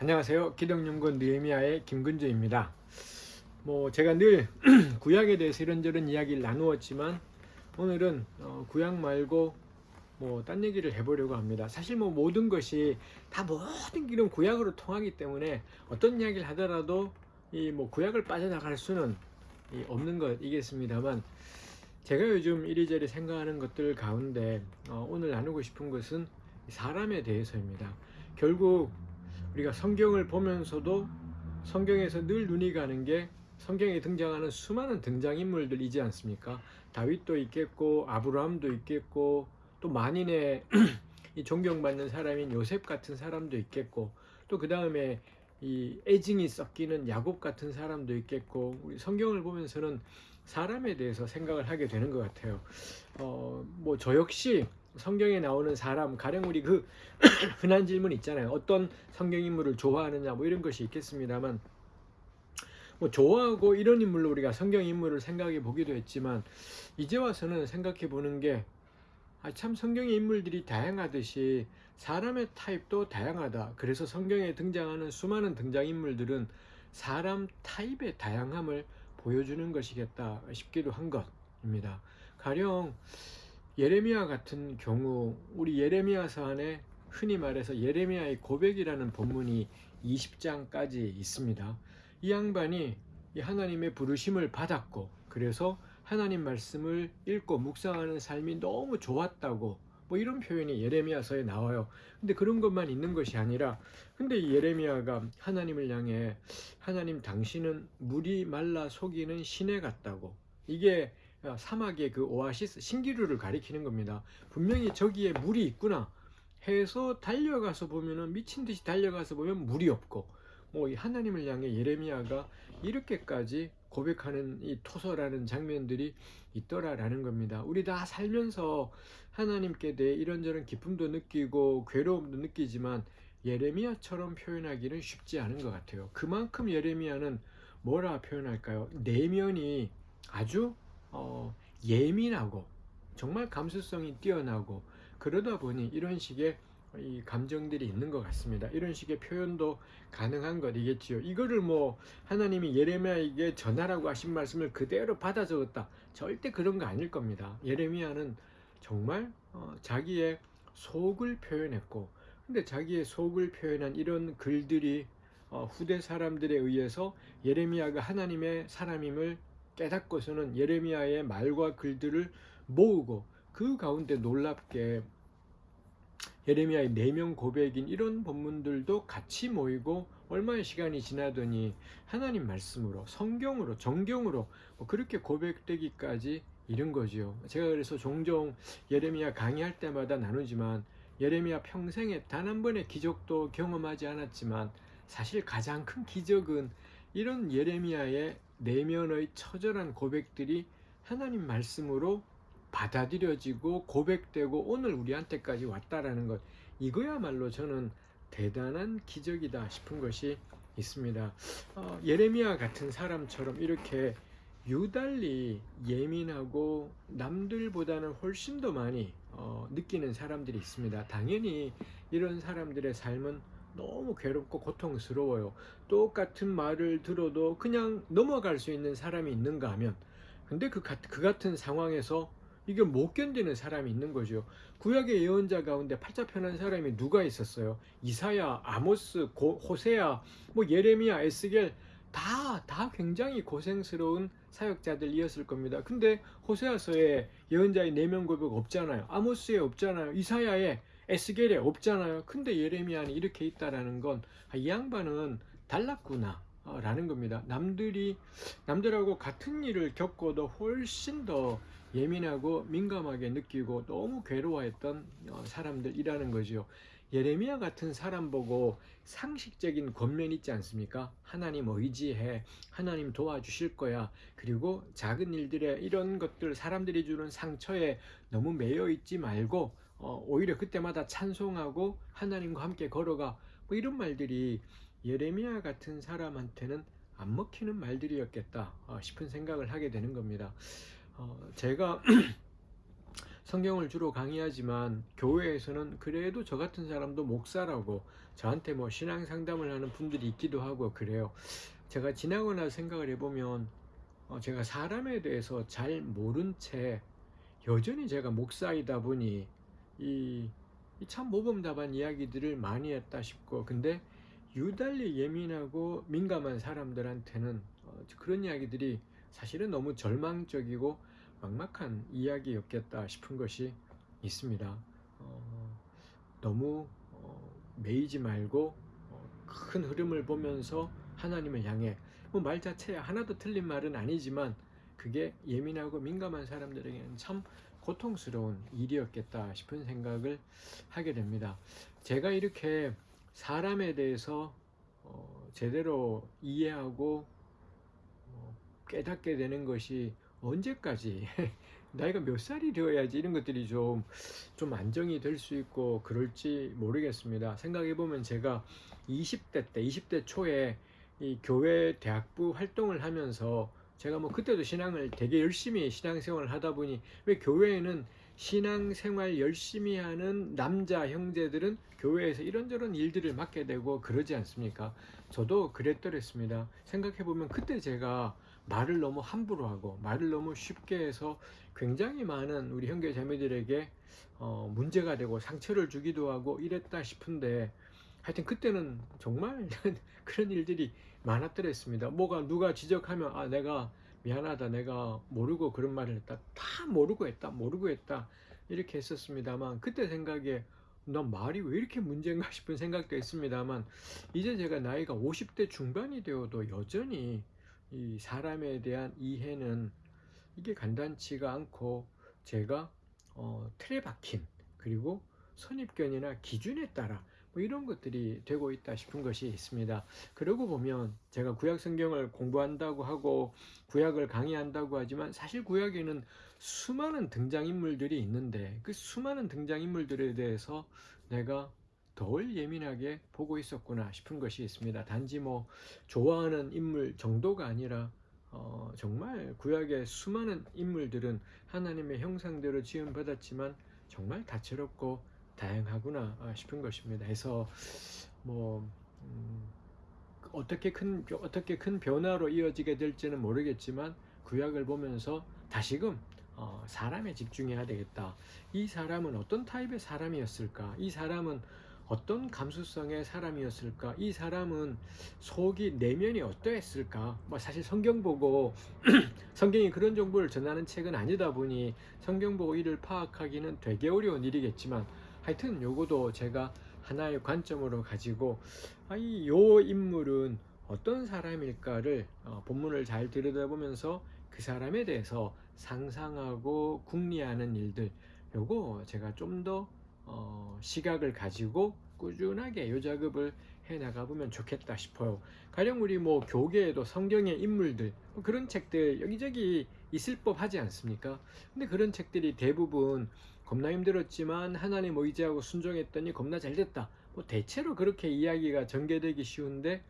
안녕하세요. 기독연구원 느헤미야의 김근주입니다. 뭐 제가 늘 구약에 대해서 이런저런 이야기를 나누었지만 오늘은 어, 구약 말고 뭐 딴 얘기를 해보려고 합니다. 사실 뭐 모든 것이 다 모든 길은 구약으로 통하기 때문에 어떤 이야기를 하더라도 이 뭐 구약을 빠져나갈 수는 이 없는 것이겠습니다만 제가 요즘 이리저리 생각하는 것들 가운데 어, 오늘 나누고 싶은 것은 사람에 대해서입니다. 결국 우리가 성경을 보면서도 성경에서 늘 눈이 가는 게 성경에 등장하는 수많은 등장인물들이지 않습니까? 다윗도 있겠고 아브라함도 있겠고 또 만인의 이 존경받는 사람인 요셉 같은 사람도 있겠고 또 그 다음에 이 애증이 섞이는 야곱 같은 사람도 있겠고 우리 성경을 보면서는 사람에 대해서 생각을 하게 되는 것 같아요. 어, 뭐 저 역시 성경에 나오는 사람 가령 우리 그 흔한 질문 있잖아요. 어떤 성경 인물을 좋아하느냐 뭐 이런 것이 있겠습니다만 뭐 좋아하고 이런 인물로 우리가 성경 인물을 생각해 보기도 했지만 이제 와서는 생각해 보는 게 아, 참 성경의 인물들이 다양하듯이 사람의 타입도 다양하다. 그래서 성경에 등장하는 수많은 등장인물들은 사람 타입의 다양함을 보여주는 것이겠다 싶기도 한 것입니다. 가령 예레미야 같은 경우 우리 예레미야서 안에 흔히 말해서 예레미야의 고백이라는 본문이 20장까지 있습니다. 이 양반이 이 하나님의 부르심을 받았고 그래서 하나님 말씀을 읽고 묵상하는 삶이 너무 좋았다고 뭐 이런 표현이 예레미야서에 나와요. 근데 그런 것만 있는 것이 아니라 근데 이 예레미야가 하나님을 향해 하나님 당신은 물이 말라 속이는 시내 같다고 이게 사막의 그 오아시스 신기루를 가리키는 겁니다. 분명히 저기에 물이 있구나 해서 달려가서 보면은 미친 듯이 달려가서 보면 물이 없고 뭐 하나님을 향해 예레미야가 이렇게까지 고백하는 이 토서라는 장면들이 있더라라는 겁니다. 우리 다 살면서 하나님께 대해 이런저런 기쁨도 느끼고 괴로움도 느끼지만 예레미야처럼 표현하기는 쉽지 않은 것 같아요. 그만큼 예레미야는 뭐라 표현할까요? 내면이 아주 어, 예민하고 정말 감수성이 뛰어나고 그러다 보니 이런 식의 이 감정들이 있는 것 같습니다. 이런 식의 표현도 가능한 것이겠지요. 이거를 뭐 하나님이 예레미야에게 전하라고 하신 말씀을 그대로 받아 적었다. 절대 그런 거 아닐 겁니다. 예레미야는 정말 어, 자기의 속을 표현했고 근데 자기의 속을 표현한 이런 글들이 어, 후대 사람들에 의해서 예레미야가 하나님의 사람임을 깨닫고서는 예레미야의 말과 글들을 모으고 그 가운데 놀랍게 예레미야의 내면 고백인 이런 본문들도 같이 모이고 얼마의 시간이 지나더니 하나님 말씀으로 성경으로 정경으로 뭐 그렇게 고백되기까지 이른 거지요. 제가 그래서 종종 예레미야 강의할 때마다 나누지만 예레미야 평생에 단 한 번의 기적도 경험하지 않았지만 사실 가장 큰 기적은 이런 예레미야의 내면의 처절한 고백들이 하나님 말씀으로 받아들여지고 고백되고 오늘 우리한테까지 왔다라는 것 이거야말로 저는 대단한 기적이다 싶은 것이 있습니다. 어, 예레미야 같은 사람처럼 이렇게 유달리 예민하고 남들보다는 훨씬 더 많이 어, 느끼는 사람들이 있습니다. 당연히 이런 사람들의 삶은 너무 괴롭고 고통스러워요. 똑같은 말을 들어도 그냥 넘어갈 수 있는 사람이 있는가 하면 근데 그, 그 같은 상황에서 이게 못 견디는 사람이 있는 거죠. 구약의 예언자 가운데 팔자편한 사람이 누가 있었어요? 이사야, 아모스, 고, 호세야, 뭐 예레미야, 에스겔 다, 다 굉장히 고생스러운 사역자들이었을 겁니다. 근데 호세아서에 예언자의 내면 고백 없잖아요. 아모스에 없잖아요. 이사야에 에스겔에 없잖아요. 근데 예레미야는 이렇게 있다라는 건 이 양반은 달랐구나. 라는 겁니다. 남들이 남들하고 같은 일을 겪어도 훨씬 더 예민하고 민감하게 느끼고 너무 괴로워했던 어, 사람들이라는 거죠. 예레미야 같은 사람 보고 상식적인 권면 있지 않습니까? 하나님 의지해. 하나님 도와주실 거야. 그리고 작은 일들에 이런 것들 사람들이 주는 상처에 너무 매여 있지 말고 어, 오히려 그때마다 찬송하고 하나님과 함께 걸어가 뭐 이런 말들이 예레미야 같은 사람한테는 안 먹히는 말들이었겠다 어, 싶은 생각을 하게 되는 겁니다. 어, 제가 성경을 주로 강의하지만 교회에서는 그래도 저 같은 사람도 목사라고 저한테 뭐 신앙 상담을 하는 분들이 있기도 하고 그래요. 제가 지나고 나서 생각을 해보면 어, 제가 사람에 대해서 잘 모른 채 여전히 제가 목사이다 보니 이참 모범답안 이야기들을 많이 했다 싶고 근데 유달리 예민하고 민감한 사람들한테는 어, 그런 이야기들이 사실은 너무 절망적이고 막막한 이야기였겠다 싶은 것이 있습니다. 어, 너무 어, 매이지 말고 어, 큰 흐름을 보면서 하나님을 향해 뭐 말 자체야 하나도 틀린 말은 아니지만 그게 예민하고 민감한 사람들에게는 참 고통스러운 일이었겠다 싶은 생각을 하게 됩니다. 제가 이렇게 사람에 대해서 어, 제대로 이해하고 어, 깨닫게 되는 것이 언제까지 나이가 몇 살이 되어야지 이런 것들이 좀, 좀 안정이 될 수 있고 그럴지 모르겠습니다. 생각해 보면 제가 20대 때, 20대 초에 이 교회 대학부 활동을 하면서 제가 뭐 그때도 신앙을 되게 열심히 신앙생활을 하다 보니 왜 교회에는 신앙생활 열심히 하는 남자 형제들은 교회에서 이런저런 일들을 맡게 되고 그러지 않습니까? 저도 그랬더랬습니다. 생각해 보면 그때 제가 말을 너무 함부로 하고 말을 너무 쉽게 해서 굉장히 많은 우리 형제 자매들에게 어, 문제가 되고 상처를 주기도 하고 이랬다 싶은데 하여튼 그때는 정말 그런 일들이 많았더랬습니다. 뭐가 누가 지적하면 아 내가 미안하다 내가 모르고 그런 말을 했다 다 모르고 했다 모르고 했다 이렇게 했었습니다만 그때 생각에 난 말이 왜 이렇게 문제인가 싶은 생각도 했습니다만 이제 제가 나이가 50대 중반이 되어도 여전히 이 사람에 대한 이해는 이게 간단치가 않고 제가 어, 틀에 박힌 그리고 선입견이나 기준에 따라 뭐 이런 것들이 되고 있다 싶은 것이 있습니다. 그러고 보면 제가 구약 성경을 공부한다고 하고 구약을 강의한다고 하지만 사실 구약에는 수많은 등장인물들이 있는데 그 수많은 등장인물들에 대해서 내가 덜 예민하게 보고 있었구나 싶은 것이 있습니다. 단지 뭐 좋아하는 인물 정도가 아니라 어, 정말 구약의 수많은 인물들은 하나님의 형상대로 지음 받았지만 정말 다채롭고 다양하구나 싶은 것입니다. 해서 뭐 음, 어떻게 큰 어떻게 큰 변화로 이어지게 될지는 모르겠지만 구약을 보면서 다시금 어, 사람에 집중해야 되겠다. 이 사람은 어떤 타입의 사람이었을까? 이 사람은 어떤 감수성의 사람이었을까? 이 사람은 속이 내면이 어떠했을까? 뭐 사실 성경 보고 성경이 그런 정보를 전하는 책은 아니다 보니 성경 보고 이를 파악하기는 되게 어려운 일이겠지만 하여튼 요거도 제가 하나의 관점으로 가지고 아, 이요 인물은 어떤 사람일까를 어, 본문을 잘 들여다보면서 그 사람에 대해서 상상하고 궁리하는 일들 요거 제가 좀더 어, 시각을 가지고 꾸준하게 요 작업을 해 나가 보면 좋겠다 싶어요. 가령 우리 뭐 교계에도 성경의 인물들 뭐 그런 책들 여기저기 있을 법 하지 않습니까? 근데 그런 책들이 대부분 겁나 힘들었지만 하나님 의지하고 순종했더니 겁나 잘 됐다. 뭐 대체로 그렇게 이야기가 전개되기 쉬운데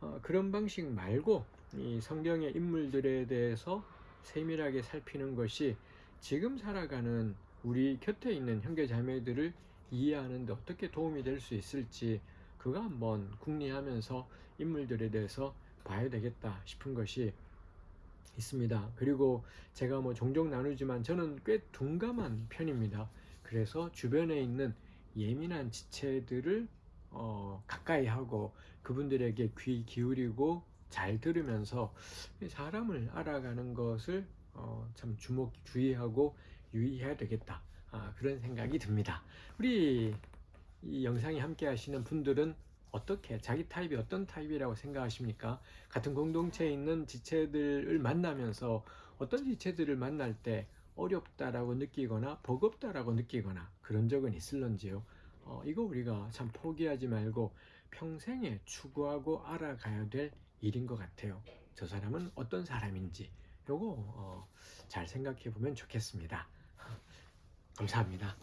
어, 그런 방식 말고 이 성경의 인물들에 대해서 세밀하게 살피는 것이 지금 살아가는 우리 곁에 있는 형제 자매들을 이해하는 데 어떻게 도움이 될 수 있을지 그거 한번 궁리하면서 인물들에 대해서 봐야 되겠다 싶은 것이 있습니다. 그리고 제가 뭐 종종 나누지만 저는 꽤 둔감한 편입니다. 그래서 주변에 있는 예민한 지체들을 어, 가까이 하고 그분들에게 귀 기울이고 잘 들으면서 사람을 알아가는 것을 어, 참 주목 주의하고 유의해야 되겠다. 아, 그런 생각이 듭니다. 우리 이 영상에 함께 하시는 분들은 어떻게 자기 타입이 어떤 타입이라고 생각하십니까? 같은 공동체에 있는 지체들을 만나면서 어떤 지체들을 만날 때 어렵다라고 느끼거나 버겁다라고 느끼거나 그런 적은 있을런지요? 어, 이거 우리가 참 포기하지 말고 평생에 추구하고 알아가야 될 일인 것 같아요. 저 사람은 어떤 사람인지 요거 어, 잘 생각해 보면 좋겠습니다. 감사합니다.